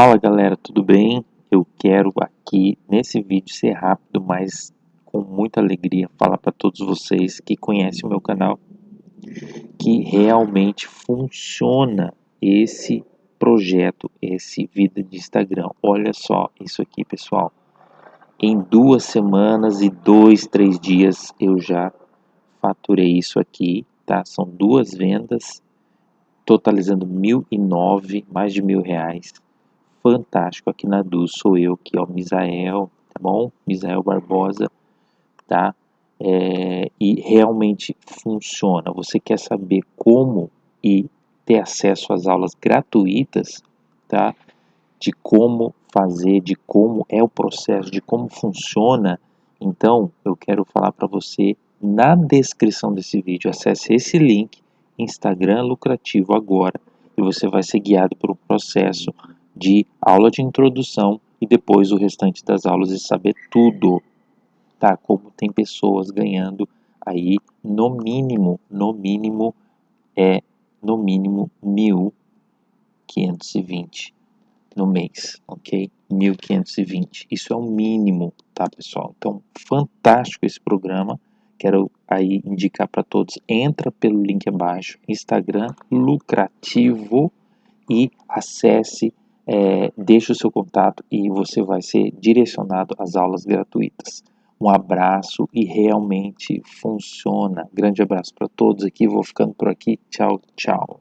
Fala galera, tudo bem? Eu quero aqui nesse vídeo ser rápido, mas com muita alegria falar para todos vocês que conhecem o meu canal que realmente funciona esse projeto, esse vida de Instagram. Olha só isso aqui, pessoal. Em duas semanas e dois, três dias eu já faturei isso aqui, tá? São duas vendas, totalizando mil e nove, mais de mil reais fantástico aqui na Du sou eu aqui, ó, Misael, tá bom? Misael Barbosa, tá? É, e realmente funciona. Você quer saber como e ter acesso às aulas gratuitas, tá? De como fazer, de como é o processo, de como funciona. Então, eu quero falar para você na descrição desse vídeo. Acesse esse link, Instagram Lucrativo agora, e você vai ser guiado pelo processo de aula de introdução e depois o restante das aulas e saber tudo, tá? Como tem pessoas ganhando aí no mínimo, no mínimo é no mínimo 1.520 no mês, ok? 1.520, isso é o mínimo, tá pessoal? Então, fantástico esse programa, quero aí indicar para todos, entra pelo link abaixo, Instagram lucrativo e acesse é, deixe o seu contato e você vai ser direcionado às aulas gratuitas. Um abraço e realmente funciona. Grande abraço para todos aqui, vou ficando por aqui. Tchau, tchau.